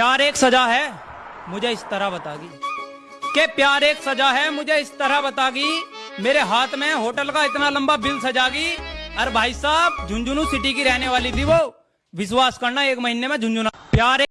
प्यार एक सजा है, मुझे इस तरह बतागी। के प्यार एक सजा है, मुझे इस तरह बतागी, मेरे हाथ में होटल का इतना लंबा बिल सजागी अरे भाई साहब, झुंझुनू सिटी की रहने वाली थी वो। विश्वास करना, एक महीने में झुंझुना। प्यार एक